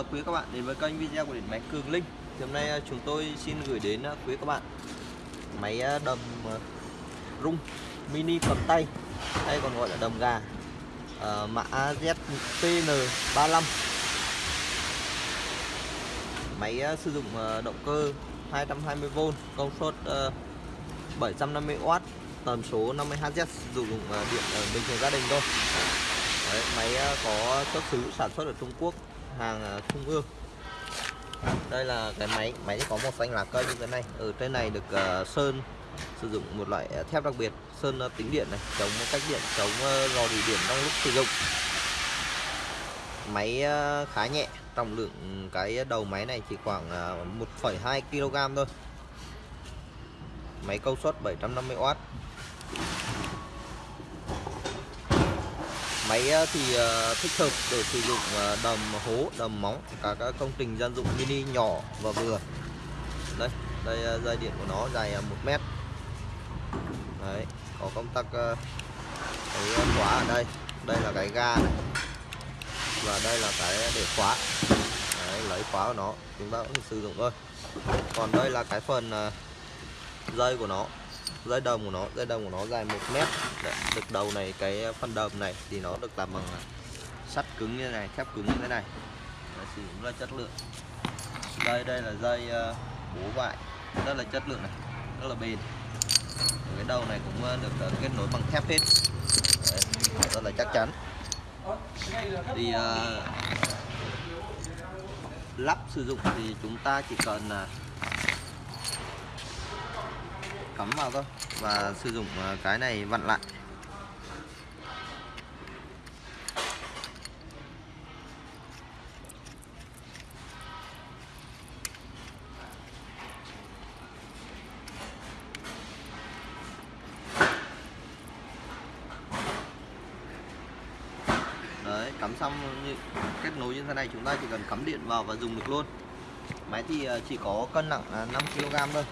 chào quý các bạn đến với kênh video của điện máy Cường Linh. Thì hôm nay à, chúng tôi xin gửi đến à, quý các bạn máy à, đầm rung mini cầm tay hay còn gọi là đầm gà Ờ, mã ZPN35 máy sử dụng động cơ 220V công suất 750W tần số 50Hz sử dụng điện bình thường gia đình thôi. Đấy, máy có xuất xứ sản xuất ở Trung Quốc hàng ờ, trung ương. Đây là cái máy máy có màu xanh lá cây như thế này. Ở trên này được ờ, sơn sử dụng một loại ờ, thép đặc biệt sơn tính điện này chống cách điện chống ờ, rò rỉ điện trong lúc sử dụng. Máy khá nhẹ trọng lượng cái đầu máy này chỉ khoảng ờ, 1,2 kg thôi. Máy công suất 750W máy ờ, thì ờ, thích hợp để sử dụng ờ, đầm hố đầm móng cả các công trình dân dụng mini nhỏ và vừa. Đây đây dây điện của nó dài 1 mét. Đấy có công tắc cái khóa ở đây. Đây là cái ga này. Và đây là cái để khóa. Đấy, lấy khóa của nó. Chúng ta cũng sử dụng thôi. Còn đây là cái phần dây của nó dây đồng của nó dây đồng của nó dài 1 mét. Đấy, được đầu này cái phần đầm này thì nó được làm bằng à, sắt cứng như thế này thép cứng như thế này. Đấy, sử dụng là chất lượng. Đây đây là dây à, bố vại rất là chất lượng này rất là bền. Ở cái đầu này cũng à, được kết nối bằng thép hết. Đấy, rất là chắc chắn. Thì uh, lắp sử dụng thì chúng ta chỉ cần là cắm vào thôi và sử dụng ờ, cái này vặn lại. Đấy, cắm xong như, kết nối như thế này, chúng ta chỉ cần cắm điện vào và dùng được luôn. Máy thì ờ, chỉ có cân nặng 5 kg thôi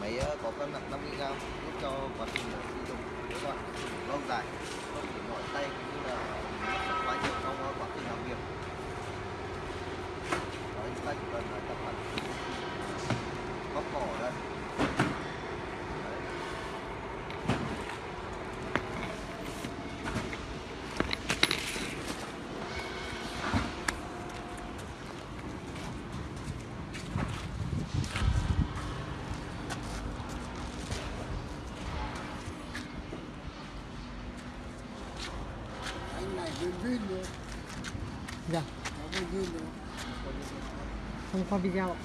máy ờ, có cân nặng 50 g giúp cho quá trình sử dụng các bạn lâu dài. Да. А Он побежал.